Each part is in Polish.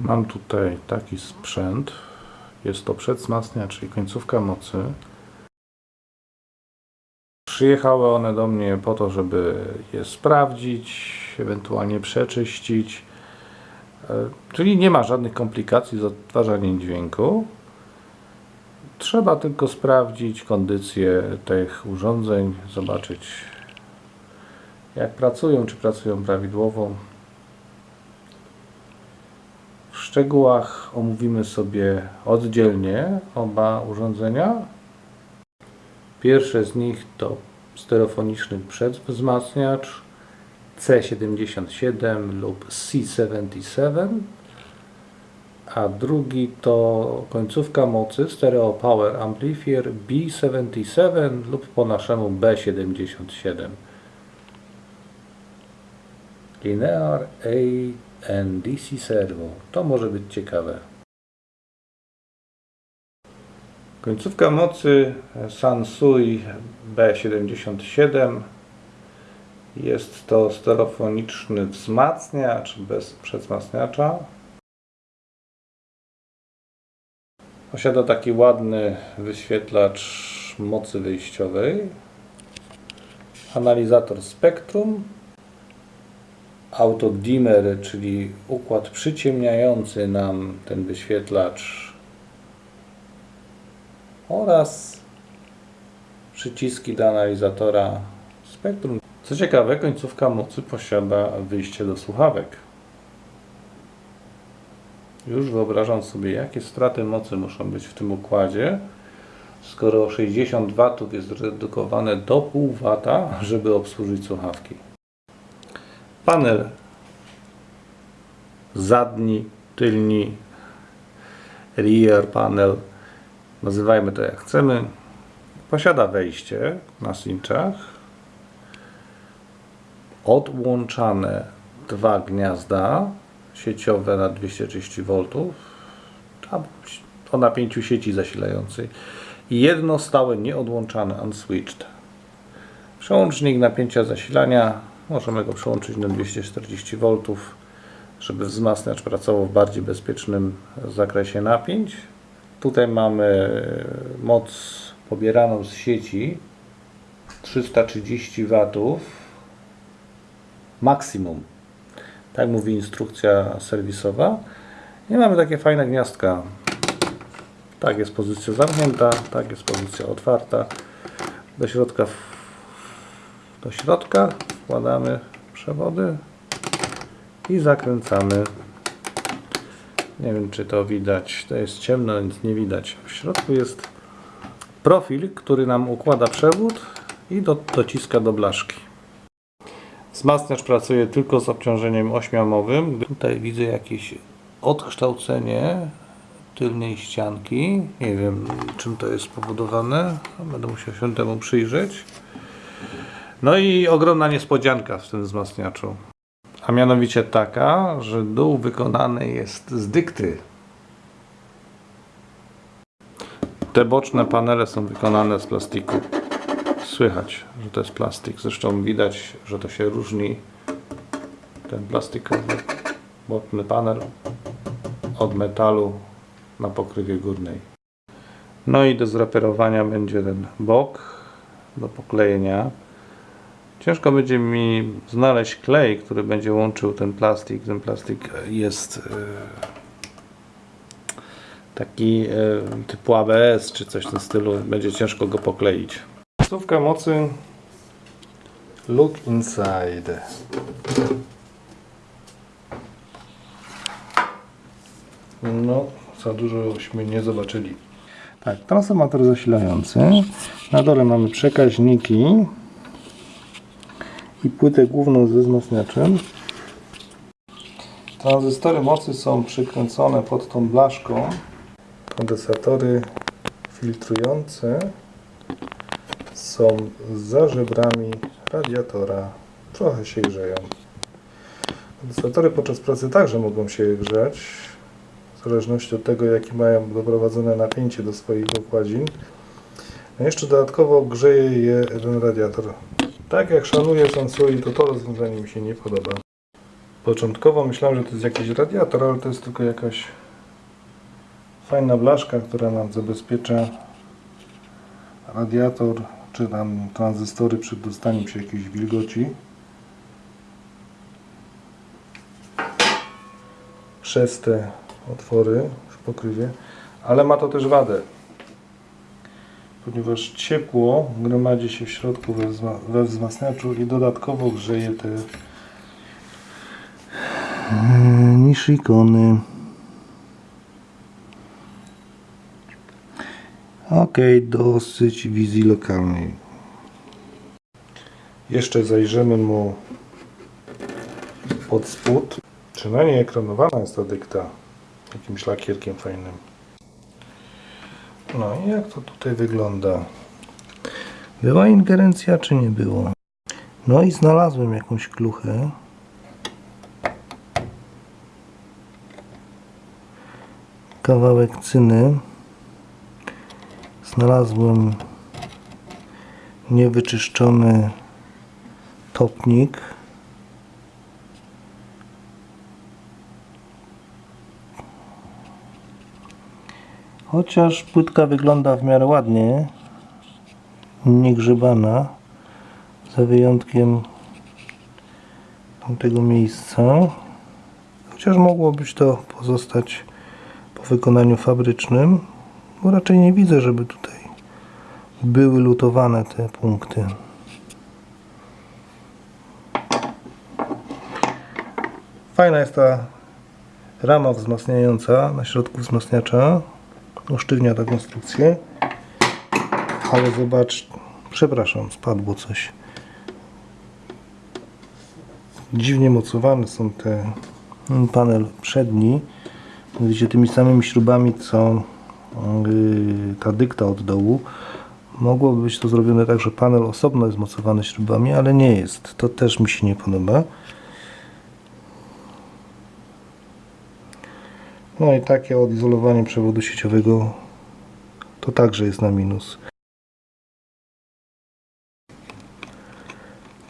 Mam tutaj taki sprzęt. Jest to przedwzmacniacz, czyli końcówka mocy. Przyjechały one do mnie po to, żeby je sprawdzić, ewentualnie przeczyścić. E, Czyli nie ma żadnych komplikacji z odtwarzaniem dźwięku. Trzeba tylko sprawdzić kondycję tych urządzeń, zobaczyć jak pracują, czy pracują prawidłowo szczegółach omówimy sobie oddzielnie oba urządzenia. Pierwsze z nich to stereofoniczny przedwzmacniacz C77 lub C77 a drugi to końcówka mocy Stereo Power Amplifier B77 lub po naszemu B77 Linear 8 NDC Servo. To może być ciekawe. Końcówka mocy Sansui B77 jest to stereofoniczny wzmacniacz bez przedwzmacniacza. Posiada taki ładny wyświetlacz mocy wyjściowej, analizator spektrum autodimmer, czyli układ przyciemniający nam ten wyświetlacz oraz przyciski do analizatora spektrum. Co ciekawe, końcówka mocy posiada wyjście do słuchawek. Już wyobrażam sobie, jakie straty mocy muszą być w tym układzie, skoro 60 W jest zredukowane do pół W, żeby obsłużyć słuchawki. Panel. Zadni, tylni, rear panel, nazywajmy to jak chcemy, posiada wejście na cinczach, odłączane dwa gniazda sieciowe na 230 V o napięciu sieci zasilającej. I jedno stałe nieodłączane unswitched. Przełącznik napięcia zasilania możemy go przełączyć na 240 V żeby wzmacniacz pracował w bardziej bezpiecznym zakresie napięć tutaj mamy moc pobieraną z sieci 330 W maksimum tak mówi instrukcja serwisowa. I mamy takie fajne gniazdka. Tak jest pozycja zamknięta, tak jest pozycja otwarta. Do środka, do środka wkładamy przewody i zakręcamy. Nie wiem czy to widać, to jest ciemno, więc nie widać. W środku jest profil, który nam układa przewód i do, dociska do blaszki. Wzmacniacz pracuje tylko z obciążeniem ośmiomowym. Tutaj widzę jakieś odkształcenie tylnej ścianki. Nie wiem czym to jest spowodowane. Będę musiał się temu przyjrzeć. No i ogromna niespodzianka w tym wzmacniaczu. A mianowicie taka, że dół wykonany jest z dykty. Te boczne panele są wykonane z plastiku słychać, że to jest plastik. Zresztą widać, że to się różni ten plastikowy boczny panel od metalu na pokrywie górnej. No i do zreperowania będzie ten bok do poklejenia. Ciężko będzie mi znaleźć klej, który będzie łączył ten plastik. Ten plastik jest e, taki e, typu ABS czy coś w tym stylu. Będzie ciężko go pokleić. Końcówka mocy Look Inside No, za dużośmy nie zobaczyli. Tak, transformator zasilający. Na dole mamy przekaźniki i płytę główną ze wzmacniaczem. Tranzystory mocy są przykręcone pod tą blaszką. Kondensatory filtrujące są za żebrami radiatora. Trochę się grzeją. Kondensatory podczas pracy także mogą się grzać, w zależności od tego, jakie mają doprowadzone napięcie do swoich okładzin. A jeszcze dodatkowo grzeje je ten radiator. Tak jak szanuję Sansui, to to rozwiązanie mi się nie podoba. Początkowo myślałem, że to jest jakiś radiator, ale to jest tylko jakaś fajna blaszka, która nam zabezpiecza radiator czy tam tranzystory przed dostaniem się jakiejś wilgoci. Przez te otwory w pokrywie, ale ma to też wadę. Ponieważ ciepło gromadzi się w środku we, wzma we wzmacniaczu i dodatkowo grzeje te Nishikony. Ok, dosyć wizji lokalnej. Jeszcze zajrzymy mu pod spód. Czy na niej ekranowana jest ta dykta jakimś lakierkiem fajnym. No i jak to tutaj wygląda? Była ingerencja czy nie było? No i znalazłem jakąś kluchę. Kawałek cyny. Znalazłem niewyczyszczony topnik. Chociaż płytka wygląda w miarę ładnie, niegrzebana, za wyjątkiem tamtego miejsca. Chociaż mogło być to pozostać po wykonaniu fabrycznym, bo raczej nie widzę, żeby tutaj były lutowane te punkty. Fajna jest ta rama wzmacniająca na środku wzmacniacza. Usztywnia tę konstrukcję. Ale zobacz, przepraszam, spadło coś. Dziwnie mocowane są te panel przedni. Widzicie, tymi samymi śrubami co yy, ta dykta od dołu. Mogłoby być to zrobione tak, że panel osobno jest mocowany śrubami, ale nie jest. To też mi się nie podoba. No i takie odizolowanie przewodu sieciowego to także jest na minus.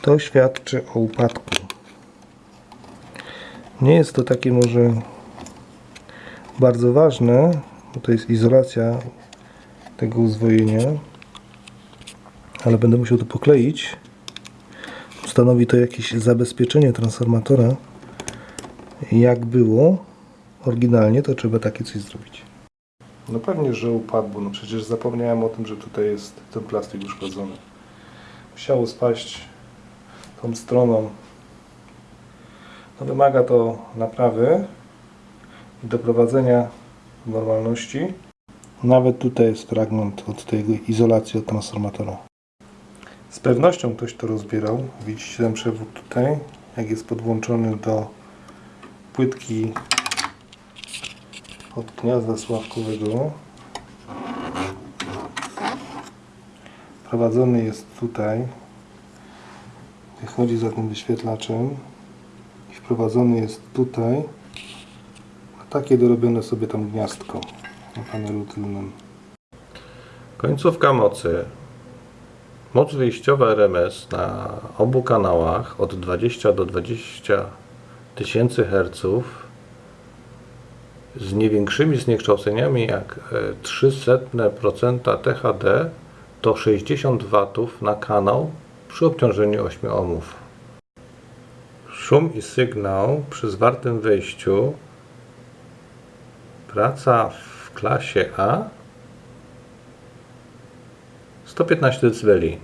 To świadczy o upadku. Nie jest to takie może bardzo ważne, bo to jest izolacja tego uzwojenia, ale będę musiał to pokleić. Stanowi to jakieś zabezpieczenie transformatora. Jak było oryginalnie, to trzeba takie coś zrobić. No pewnie, że upadło. No przecież zapomniałem o tym, że tutaj jest ten plastik uszkodzony. Musiało spaść tą stroną. No wymaga to naprawy i doprowadzenia do normalności. Nawet tutaj jest fragment od tej izolacji od transformatora. Z pewnością ktoś to rozbierał. Widzicie ten przewód tutaj, jak jest podłączony do płytki od gniazda sławkowego. Prowadzony jest tutaj. Wychodzi za tym wyświetlaczem. I wprowadzony jest tutaj. A takie dorobione sobie tam gniazdko na panelu tylnym. Końcówka mocy. Moc wyjściowa RMS na obu kanałach od 20 do 20 tysięcy Hz z niewiększymi zniekształceniami jak 0,03% THD to 60 W na kanał przy obciążeniu 8 ohmów. Szum i sygnał przy zwartym wejściu. Praca w klasie A. 115 dB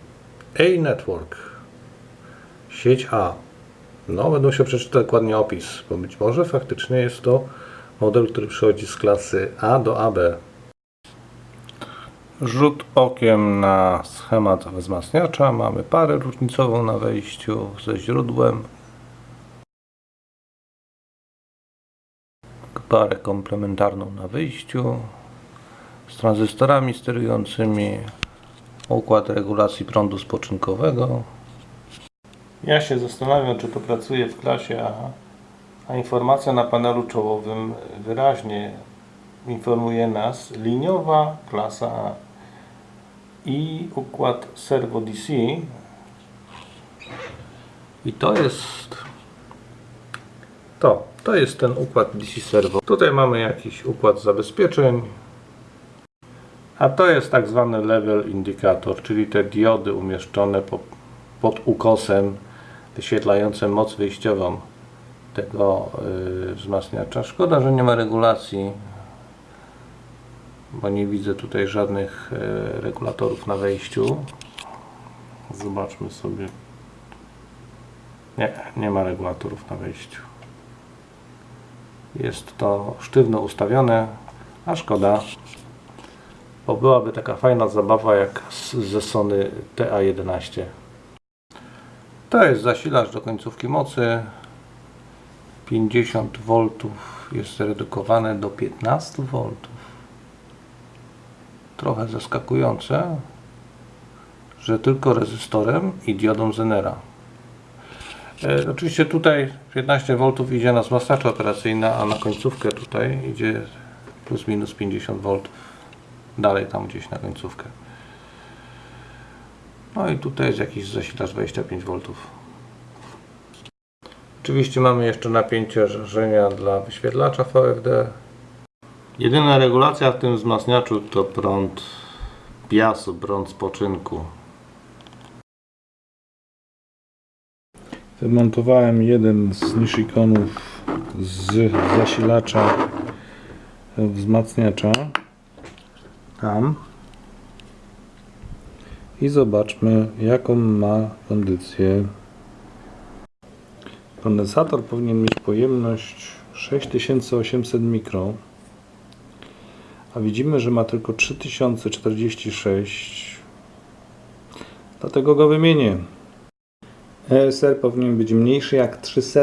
A Network. Sieć A. No będę musiał przeczytać dokładnie opis, bo być może faktycznie jest to model, który przychodzi z klasy A do AB. Rzut okiem na schemat wzmacniacza. Mamy parę różnicową na wejściu ze źródłem. Parę komplementarną na wyjściu. Z tranzystorami sterującymi. Układ regulacji prądu spoczynkowego. Ja się zastanawiam, czy to pracuje w klasie A. A informacja na panelu czołowym wyraźnie informuje nas liniowa klasa A i układ servo DC i to jest To, to jest ten układ DC Servo. Tutaj mamy jakiś układ zabezpieczeń. A to jest tak zwany level indicator, czyli te diody umieszczone po, pod ukosem wyświetlające moc wyjściową tego yy, wzmacniacza. Szkoda, że nie ma regulacji, bo nie widzę tutaj żadnych yy, regulatorów na wejściu. Zobaczmy sobie. Nie, nie ma regulatorów na wejściu. Jest to sztywno ustawione, a szkoda, bo byłaby taka fajna zabawa jak ze Sony TA11. To jest zasilacz do końcówki mocy. 50 V jest zredukowane do 15 V. Trochę zaskakujące, że tylko rezystorem i diodą Zenera. E, oczywiście tutaj 15 V idzie na wzmacniacze operacyjne, a na końcówkę tutaj idzie plus minus 50 V. Dalej tam gdzieś na końcówkę. No i tutaj jest jakiś zasilacz 25 V. Oczywiście mamy jeszcze napięcie żarzenia dla wyświetlacza VFD. Jedyna regulacja w tym wzmacniaczu to prąd biasu, prąd spoczynku. Wymontowałem jeden z nishikonów z zasilacza wzmacniacza tam i zobaczmy jaką ma kondycję kondensator powinien mieć pojemność 6800 mikro a widzimy, że ma tylko 3046 dlatego go wymienię. ESR powinien być mniejszy jak 300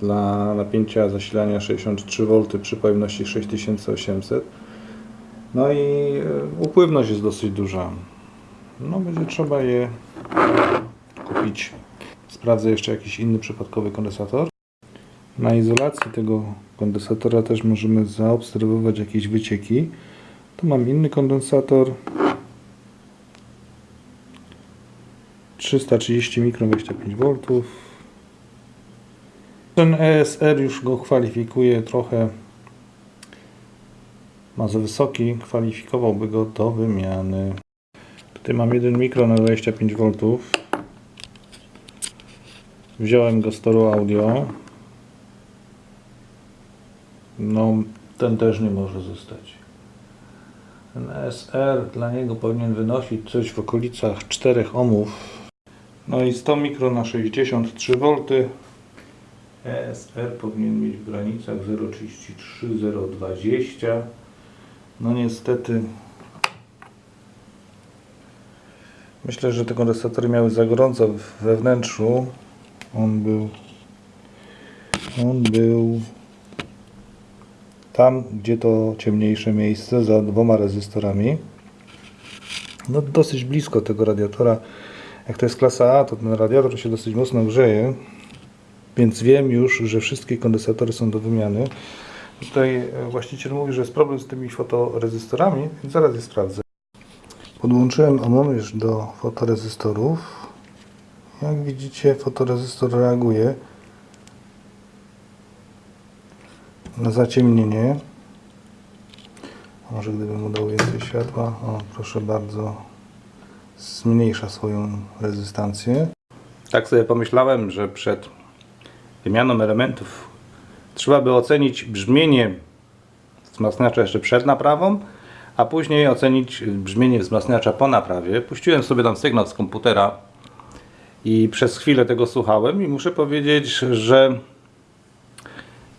dla napięcia zasilania 63 V przy pojemności 6800 no i e, upływność jest dosyć duża. No będzie trzeba je kupić sprawdzę jeszcze jakiś inny przypadkowy kondensator. Na izolacji tego kondensatora też możemy zaobserwować jakieś wycieki. Tu mam inny kondensator. 330 mikro 25 V ten ESR już go kwalifikuje trochę. Ma za wysoki, kwalifikowałby go do wymiany. Tutaj mam 1 mikro na 25 V wziąłem go z toru audio. No ten też nie może zostać. Ten ESR dla niego powinien wynosić coś w okolicach 4 ohmów. No i 100 mikro na 63 V ESR powinien mieć w granicach 0,33, 0,20 no niestety myślę, że te kondensatory miały za gorąco we wnętrzu on był on był tam, gdzie to ciemniejsze miejsce za dwoma rezystorami. No dosyć blisko tego radiatora. Jak to jest klasa A, to ten radiator się dosyć mocno grzeje więc wiem już, że wszystkie kondensatory są do wymiany. Tutaj e, właściciel mówi, że jest problem z tymi fotorezystorami więc zaraz je sprawdzę. Podłączyłem omomierz do fotorezystorów jak widzicie fotorezystor reaguje na zaciemnienie. Może gdybym mu dał więcej światła? O proszę bardzo. Zmniejsza swoją rezystancję. Tak sobie pomyślałem, że przed wymianą elementów trzeba by ocenić brzmienie wzmacniacza jeszcze przed naprawą a później ocenić brzmienie wzmacniacza po naprawie. Puściłem sobie tam sygnał z komputera i przez chwilę tego słuchałem i muszę powiedzieć, że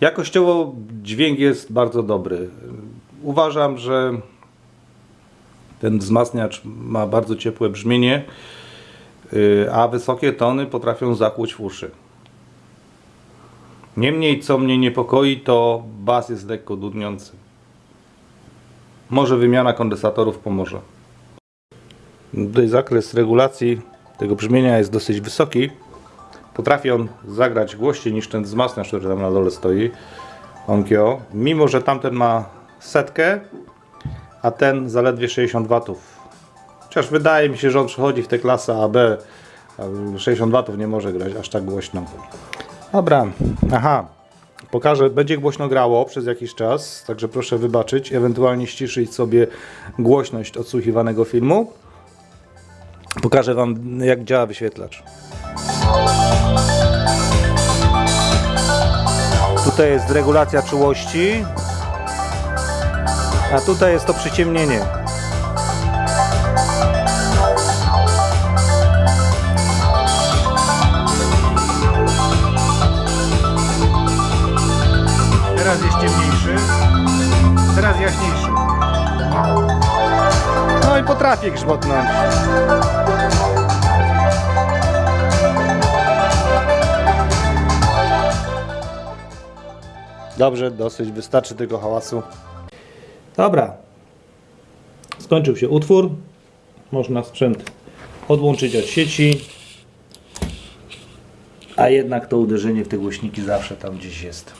jakościowo dźwięk jest bardzo dobry. Uważam, że ten wzmacniacz ma bardzo ciepłe brzmienie, yy, a wysokie tony potrafią zakłuć w uszy. Niemniej, co mnie niepokoi, to bas jest lekko dudniący. Może wymiana kondensatorów pomoże. Tutaj zakres regulacji tego brzmienia jest dosyć wysoki. Potrafi on zagrać głośniej niż ten wzmacniacz, który tam na dole stoi. Onkyo. Mimo, że tamten ma setkę, a ten zaledwie 60 W. Chociaż wydaje mi się, że on przechodzi w tę klasę AB. a 60 W nie może grać aż tak głośno. Dobra, aha. Pokażę, będzie głośno grało przez jakiś czas, także proszę wybaczyć, ewentualnie ściszyć sobie głośność odsłuchiwanego filmu. Pokażę Wam, jak działa wyświetlacz. Tutaj jest regulacja czułości, a tutaj jest to przyciemnienie. Teraz jest ciemniejszy, teraz jaśniejszy. No i potrafię grzmotnąć. Dobrze, dosyć, wystarczy tego hałasu. Dobra. Skończył się utwór. Można sprzęt odłączyć od sieci. A jednak to uderzenie w te głośniki zawsze tam gdzieś jest.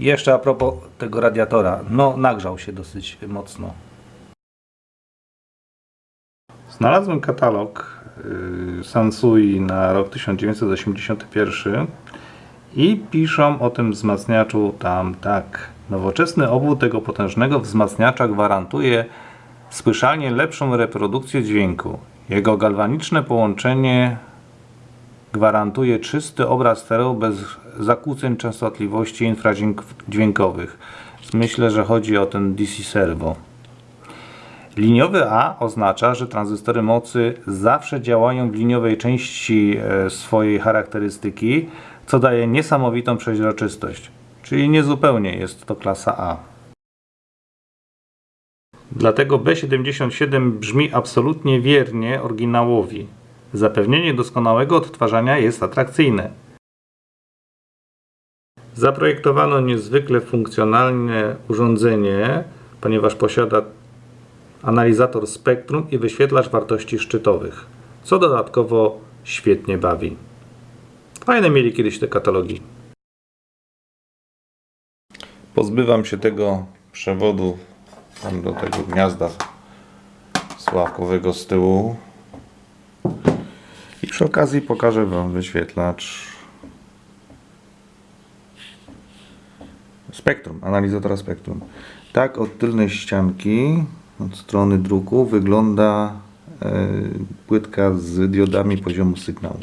Jeszcze a propos tego radiatora. No, nagrzał się dosyć mocno. Znalazłem katalog y, Sansui na rok 1981 i piszą o tym wzmacniaczu tam tak. Nowoczesny obwód tego potężnego wzmacniacza gwarantuje słyszalnie lepszą reprodukcję dźwięku. Jego galwaniczne połączenie gwarantuje czysty obraz stereo bez zakłóceń częstotliwości infradźwiękowych. Myślę, że chodzi o ten DC servo. Liniowy A oznacza, że tranzystory mocy zawsze działają w liniowej części e, swojej charakterystyki, co daje niesamowitą przeźroczystość. Czyli niezupełnie jest to klasa A. Dlatego B77 brzmi absolutnie wiernie oryginałowi. Zapewnienie doskonałego odtwarzania jest atrakcyjne. Zaprojektowano niezwykle funkcjonalne urządzenie, ponieważ posiada analizator spektrum i wyświetlacz wartości szczytowych, co dodatkowo świetnie bawi. Fajne mieli kiedyś te katalogi. Pozbywam się tego przewodu tam do tego gniazda sławkowego z tyłu. I przy okazji pokażę Wam wyświetlacz spektrum, analizatora spektrum. Tak od tylnej ścianki, od strony druku wygląda e, płytka z diodami poziomu sygnału.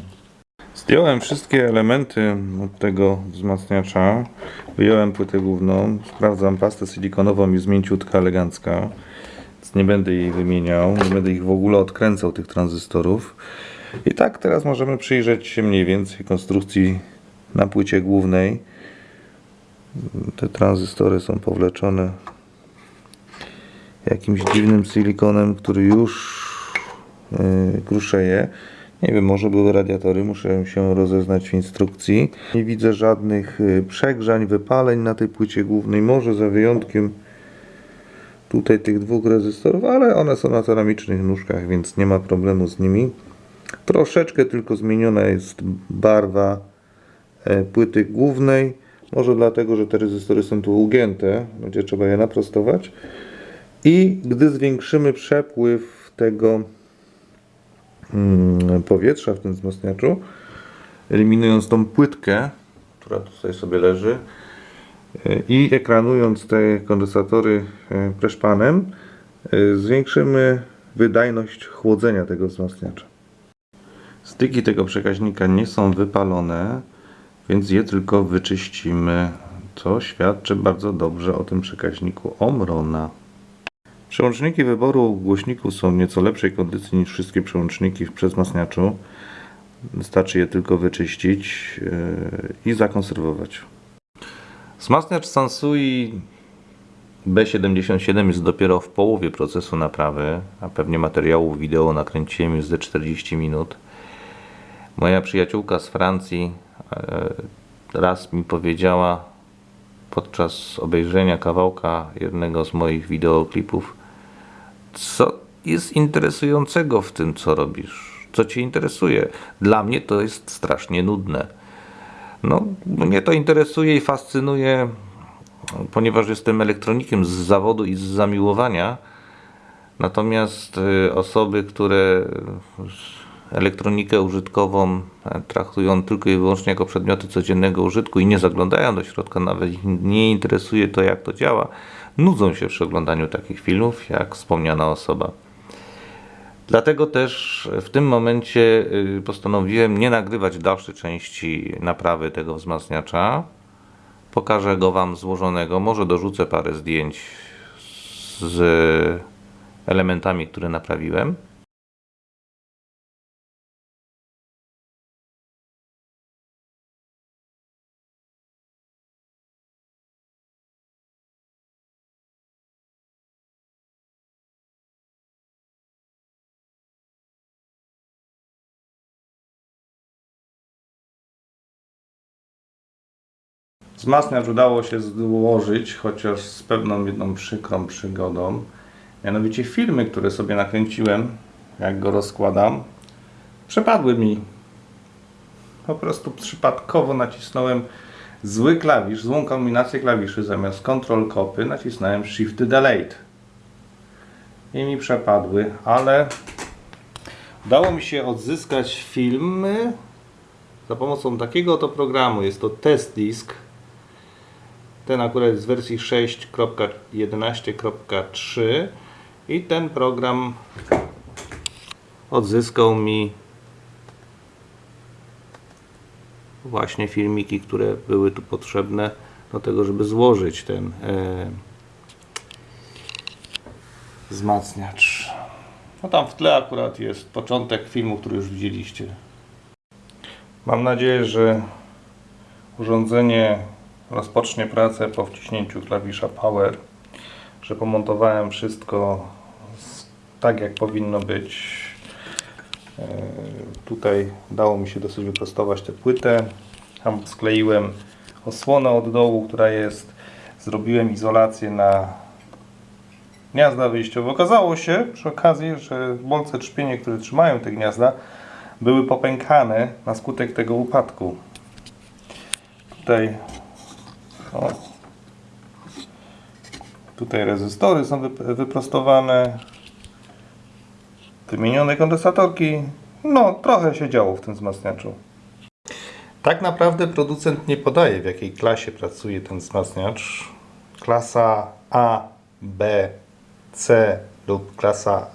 Zdjąłem wszystkie elementy od tego wzmacniacza. Wyjąłem płytę główną. Sprawdzam pastę silikonową, jest mięciutka, elegancka. Więc nie będę jej wymieniał. Nie będę ich w ogóle odkręcał, tych tranzystorów. I tak teraz możemy przyjrzeć się mniej więcej konstrukcji na płycie głównej. Te tranzystory są powleczone jakimś dziwnym silikonem, który już yy, kruszeje. Nie wiem, może były radiatory, muszę się rozeznać w instrukcji. Nie widzę żadnych y, przegrzań, wypaleń na tej płycie głównej, może za wyjątkiem tutaj tych dwóch rezystorów, ale one są na ceramicznych nóżkach, więc nie ma problemu z nimi. Troszeczkę tylko zmieniona jest barwa e, płyty głównej, może dlatego, że te rezystory są tu ugięte, będzie trzeba je naprostować. I gdy zwiększymy przepływ tego mm, powietrza w tym wzmacniaczu, eliminując tą płytkę, która tutaj sobie leży e, i ekranując te kondensatory e, preszpanem, e, zwiększymy wydajność chłodzenia tego wzmacniacza. Styki tego przekaźnika nie są wypalone, więc je tylko wyczyścimy, co świadczy bardzo dobrze o tym przekaźniku Omrona. Przełączniki wyboru głośników są w nieco lepszej kondycji niż wszystkie przełączniki w przezmacniaczu. Wystarczy je tylko wyczyścić yy, i zakonserwować. Wzmacniacz Sansui B77 jest dopiero w połowie procesu naprawy, a pewnie materiału wideo nakręciłem już ze 40 minut. Moja przyjaciółka z Francji e, raz mi powiedziała podczas obejrzenia kawałka jednego z moich wideoklipów, co jest interesującego w tym, co robisz, co cię interesuje. Dla mnie to jest strasznie nudne. No, mnie to interesuje i fascynuje, ponieważ jestem elektronikiem z zawodu i z zamiłowania. Natomiast y, osoby, które elektronikę użytkową e, traktują tylko i wyłącznie jako przedmioty codziennego użytku i nie zaglądają do środka, nawet nie interesuje to, jak to działa, nudzą się przy oglądaniu takich filmów, jak wspomniana osoba. Dlatego też w tym momencie y, postanowiłem nie nagrywać dalszej części naprawy tego wzmacniacza. Pokażę go Wam złożonego. Może dorzucę parę zdjęć z elementami, które naprawiłem. Wzmacniacz udało się złożyć, chociaż z pewną jedną przykrą przygodą. Mianowicie filmy, które sobie nakręciłem, jak go rozkładam, przepadły mi. Po prostu przypadkowo nacisnąłem zły klawisz, złą kombinację klawiszy. Zamiast Ctrl kopy nacisnąłem Shift Delete. I mi przepadły, ale udało mi się odzyskać filmy za pomocą takiego oto programu. Jest to Test Disk. Ten akurat jest z wersji 6.11.3 i ten program odzyskał mi właśnie filmiki, które były tu potrzebne do tego, żeby złożyć ten e, wzmacniacz. No tam w tle akurat jest początek filmu, który już widzieliście. Mam nadzieję, że urządzenie rozpocznie pracę po wciśnięciu klawisza Power, że pomontowałem wszystko tak jak powinno być. E, Tutaj udało mi się dosyć wyprostować tę płytę. Tam skleiłem osłonę od dołu, która jest. Zrobiłem izolację na gniazda wyjściowe. Okazało się przy okazji, że bolce trzpienie, które trzymają te gniazda, były popękane na skutek tego upadku. Tutaj o, tutaj rezystory są wyp- wyprostowane, wymienione kondensatorki. No, trochę się działo w tym wzmacniaczu. Tak naprawdę producent nie podaje, w jakiej klasie pracuje ten wzmacniacz. Klasa A, B, C lub klasa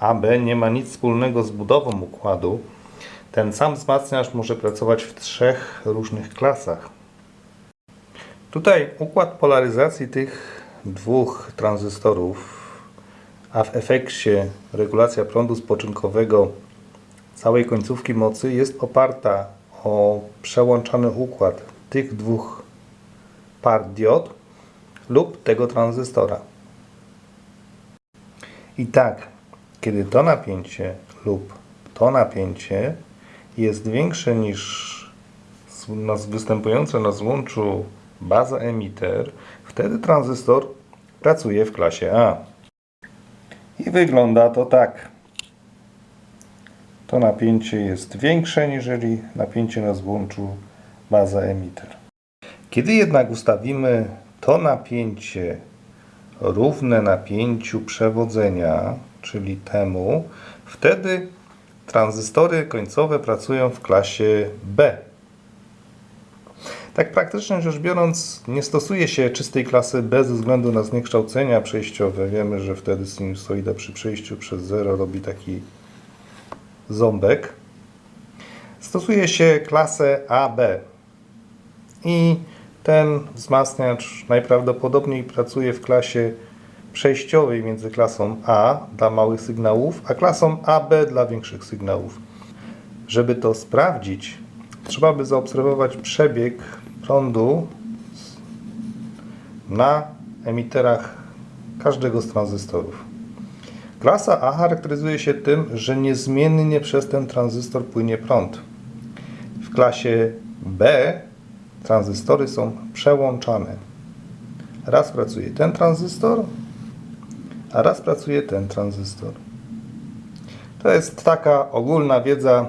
AB nie ma nic wspólnego z budową układu. Ten sam wzmacniacz może pracować w trzech różnych klasach. Tutaj układ polaryzacji tych dwóch tranzystorów, a w efekcie regulacja prądu spoczynkowego całej końcówki mocy jest oparta o przełączany układ tych dwóch par diod lub tego tranzystora. I tak, kiedy to napięcie lub to napięcie jest większe niż występujące na złączu baza emiter, wtedy tranzystor pracuje w klasie A. I wygląda to tak. To napięcie jest większe niżeli napięcie na złączu baza emiter. Kiedy jednak ustawimy to napięcie równe napięciu przewodzenia, czyli temu, wtedy tranzystory końcowe pracują w klasie B. Tak praktycznie rzecz biorąc, nie stosuje się czystej klasy B ze względu na zniekształcenia przejściowe. Wiemy, że wtedy sinusoida przy przejściu przez 0 robi taki ząbek. Stosuje się klasę AB. I ten wzmacniacz najprawdopodobniej pracuje w klasie przejściowej między klasą A dla małych sygnałów, a klasą AB dla większych sygnałów. Żeby to sprawdzić, trzeba by zaobserwować przebieg prądu na emiterach każdego z tranzystorów. Klasa A charakteryzuje się tym, że niezmiennie przez ten tranzystor płynie prąd. W klasie B tranzystory są przełączane. Raz pracuje ten tranzystor, a raz pracuje ten tranzystor. To jest taka ogólna wiedza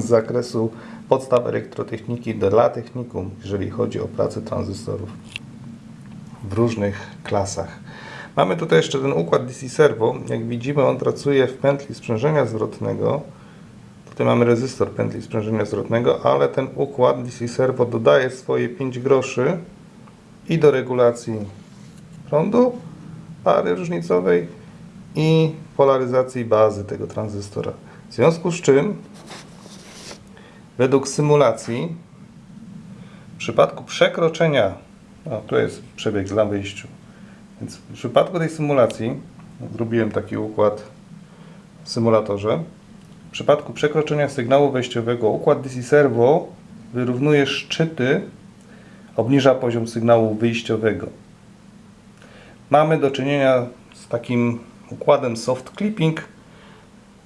z zakresu podstaw elektrotechniki dla technikum, jeżeli chodzi o pracę tranzystorów w różnych klasach. Mamy tutaj jeszcze ten układ DC servo. Jak widzimy, on pracuje w pętli sprzężenia zwrotnego. Tutaj mamy rezystor pętli sprężenia zwrotnego, ale ten układ DC Servo dodaje swoje 5 groszy i do regulacji prądu, pary różnicowej i polaryzacji bazy tego tranzystora. W związku z czym według symulacji w przypadku przekroczenia, o tu jest przebieg na wyjściu, więc w przypadku tej symulacji zrobiłem taki układ w symulatorze. W przypadku przekroczenia sygnału wejściowego układ DC Servo wyrównuje szczyty, obniża poziom sygnału wyjściowego. Mamy do czynienia z takim układem soft clipping,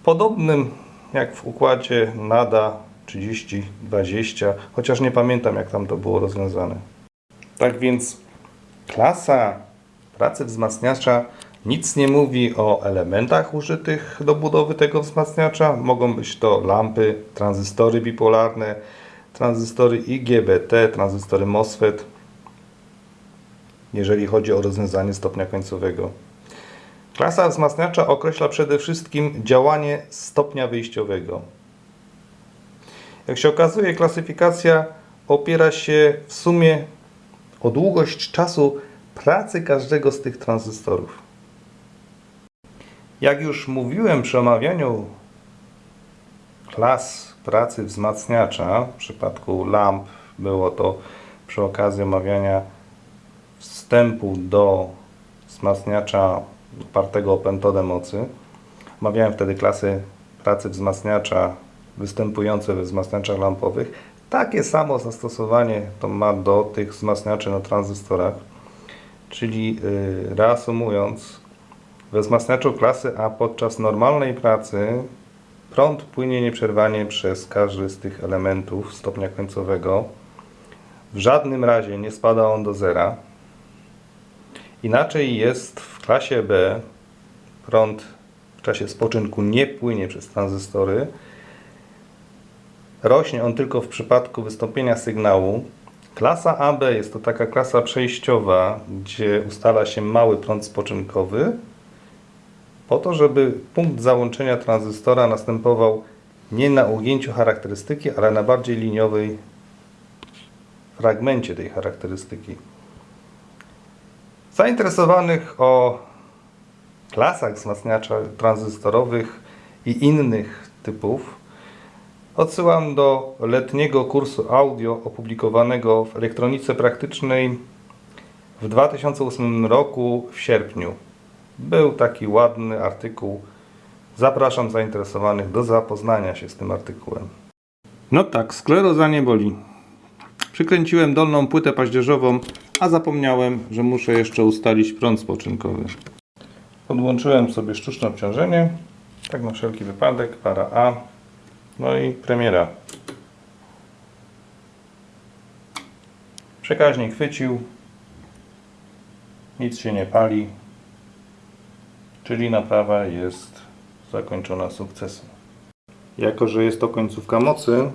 podobnym jak w układzie NADA 3020, chociaż nie pamiętam jak tam to było rozwiązane. Tak więc klasa pracy wzmacniacza nic nie mówi o elementach użytych do budowy tego wzmacniacza. Mogą być to lampy, tranzystory bipolarne, tranzystory IGBT, tranzystory MOSFET, jeżeli chodzi o rozwiązanie stopnia końcowego. Klasa wzmacniacza określa przede wszystkim działanie stopnia wyjściowego. Jak się okazuje, klasyfikacja opiera się w sumie o długość czasu pracy każdego z tych tranzystorów. Jak już mówiłem przy omawianiu klas pracy wzmacniacza, w przypadku lamp było to przy okazji omawiania wstępu do wzmacniacza opartego o pentodę mocy. Omawiałem wtedy klasy pracy wzmacniacza występujące we wzmacniaczach lampowych. Takie samo zastosowanie to ma do tych wzmacniaczy na tranzystorach. Czyli yy, reasumując, we wzmacniaczu klasy A podczas normalnej pracy prąd płynie nieprzerwanie przez każdy z tych elementów stopnia końcowego. W żadnym razie nie spada on do zera. Inaczej jest w klasie B. Prąd w czasie spoczynku nie płynie przez tranzystory. Rośnie on tylko w przypadku wystąpienia sygnału. Klasa AB jest to taka klasa przejściowa, gdzie ustala się mały prąd spoczynkowy, po to, żeby punkt załączenia tranzystora następował nie na ugięciu charakterystyki, ale na bardziej liniowej fragmencie tej charakterystyki. Zainteresowanych o klasach wzmacniacza tranzystorowych i innych typów odsyłam do letniego kursu audio opublikowanego w elektronice praktycznej w 2008 roku w sierpniu. Był taki ładny artykuł. Zapraszam zainteresowanych do zapoznania się z tym artykułem. No tak, skleroza nie boli. Przykręciłem dolną płytę paździerzową, a zapomniałem, że muszę jeszcze ustalić prąd spoczynkowy. Podłączyłem sobie sztuczne obciążenie, tak na wszelki wypadek, para A, no i premiera. Przekaźnik chwycił, nic się nie pali, czyli naprawa jest zakończona sukcesem. Jako, że jest to końcówka mocy,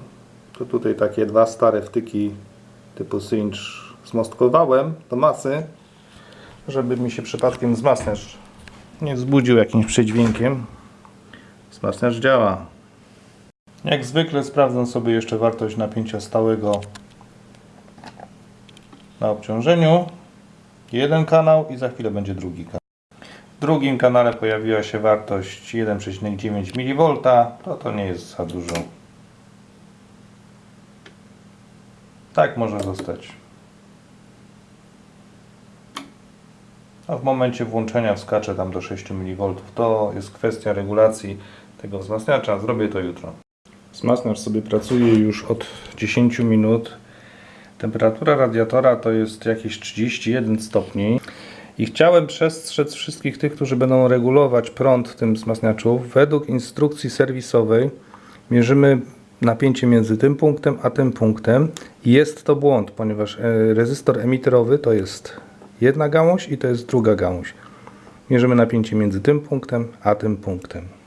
to tutaj takie dwa stare wtyki typu cinch zmostkowałem do masy, żeby mi się przypadkiem wzmacniacz nie wzbudził jakimś przedźwiękiem. Wzmacniacz działa. Jak zwykle sprawdzam sobie jeszcze wartość napięcia stałego na obciążeniu. Jeden kanał i za chwilę będzie drugi kanał. W drugim kanale pojawiła się wartość 1,9 mV. To to nie jest za dużo. Tak może zostać. A w momencie włączenia wskacze tam do 6 mV. To jest kwestia regulacji tego wzmacniacza. Zrobię to jutro. Wzmacniacz sobie pracuje już od 10 minut. Temperatura radiatora to jest jakieś 31 stopni. I chciałem przestrzec wszystkich tych, którzy będą regulować prąd w tym wzmacniaczu. Według instrukcji serwisowej mierzymy napięcie między tym punktem a tym punktem. Jest to błąd, ponieważ e, rezystor emiterowy to jest jedna gałąź i to jest druga gałąź. Mierzymy napięcie między tym punktem a tym punktem.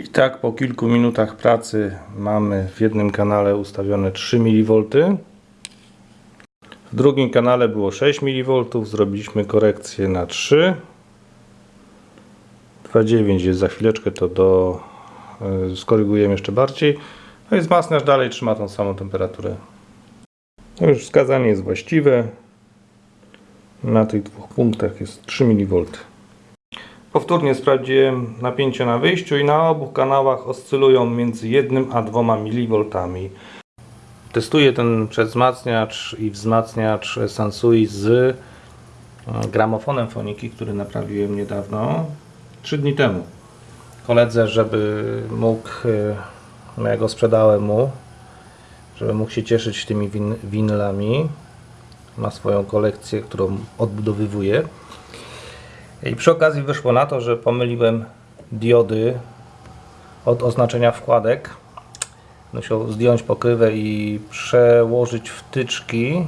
I tak po kilku minutach pracy mamy w jednym kanale ustawione 3 mV. W drugim kanale było 6 mV, zrobiliśmy korekcję na 3. 2,9 jest za chwileczkę to do y, skorygujemy jeszcze bardziej. No i wzmacniacz dalej trzyma tą samą temperaturę. No już wskazanie jest właściwe. Na tych dwóch punktach jest 3 mV. Powtórnie sprawdziłem napięcie na wyjściu i na obu kanałach oscylują między 1 a 2 mV. Testuję ten przedwzmacniacz i wzmacniacz Sansui z e, gramofonem foniki, który naprawiłem niedawno, 3 dni temu. Koledze, żeby mógł, e, ja go sprzedałem mu, żeby mógł się cieszyć tymi win winylami. Ma swoją kolekcję, którą odbudowywuje. I przy okazji wyszło na to, że pomyliłem diody od oznaczenia wkładek. Musiał zdjąć pokrywę i przełożyć wtyczki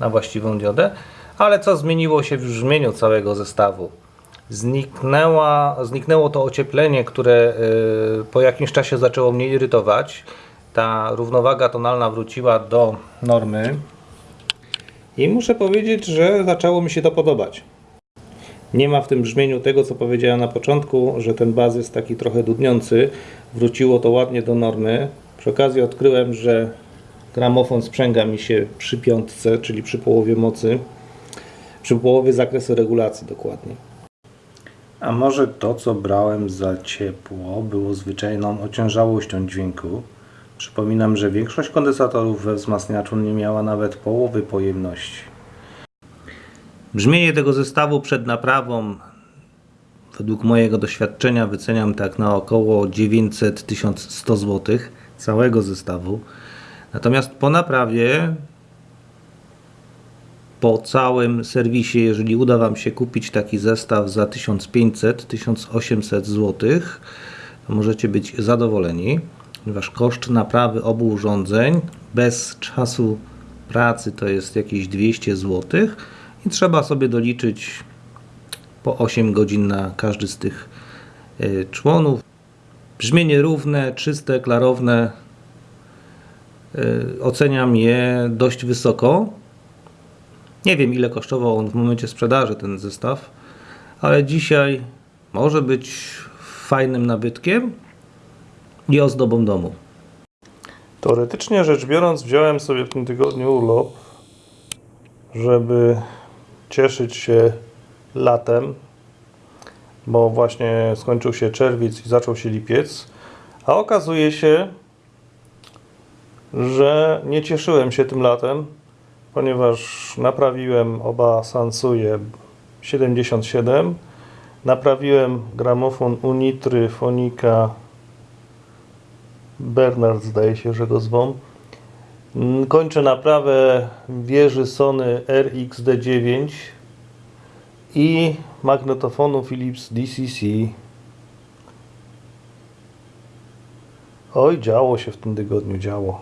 na właściwą diodę. Ale co zmieniło się w brzmieniu całego zestawu? Zniknęła, zniknęło to ocieplenie, które y, po jakimś czasie zaczęło mnie irytować. Ta równowaga tonalna wróciła do normy. I muszę powiedzieć, że zaczęło mi się to podobać. Nie ma w tym brzmieniu tego, co powiedziałem na początku, że ten baz jest taki trochę dudniący. Wróciło to ładnie do normy. Przy okazji odkryłem, że gramofon sprzęga mi się przy piątce, czyli przy połowie mocy, przy połowie zakresu regulacji dokładnie. A może to, co brałem za ciepło, było zwyczajną ociężałością dźwięku? Przypominam, że większość kondensatorów we wzmacniaczu nie miała nawet połowy pojemności. Brzmienie tego zestawu przed naprawą według mojego doświadczenia wyceniam tak na około 900-1100 zł całego zestawu. Natomiast po naprawie po całym serwisie, jeżeli uda Wam się kupić taki zestaw za 1500-1800 zł, to możecie być zadowoleni, ponieważ koszt naprawy obu urządzeń bez czasu pracy to jest jakieś 200 zł i trzeba sobie doliczyć po 8 godzin na każdy z tych y, członów. Brzmienie równe, czyste, klarowne. Y, Oceniam je dość wysoko. Nie wiem ile kosztował on w momencie sprzedaży ten zestaw, ale dzisiaj może być fajnym nabytkiem i ozdobą domu. Teoretycznie rzecz biorąc, wziąłem sobie w tym tygodniu urlop, żeby cieszyć się latem, bo właśnie skończył się czerwiec i zaczął się lipiec, a okazuje się, że nie cieszyłem się tym latem, ponieważ naprawiłem oba Sansuje 77, naprawiłem gramofon Unitry Fonika Bernard zdaje się, że go zwą. Mm, Kończę naprawę wieży Sony RXD9 i magnetofonu Philips DCC. Oj, działo się w tym tygodniu, działo.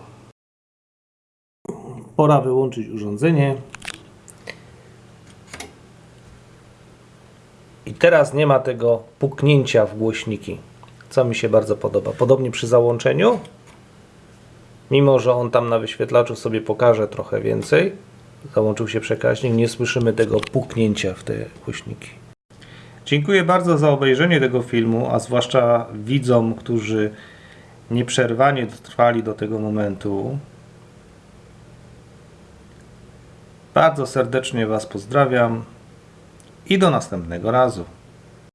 Pora wyłączyć urządzenie. I teraz nie ma tego puknięcia w głośniki, co mi się bardzo podoba. Podobnie przy załączeniu, mimo że on tam na wyświetlaczu sobie pokaże trochę więcej, załączył się przekaźnik, nie słyszymy tego puknięcia w te głośniki. Dziękuję bardzo za obejrzenie tego filmu, a zwłaszcza widzom, którzy nieprzerwanie dotrwali do tego momentu. Bardzo serdecznie Was pozdrawiam i do następnego razu.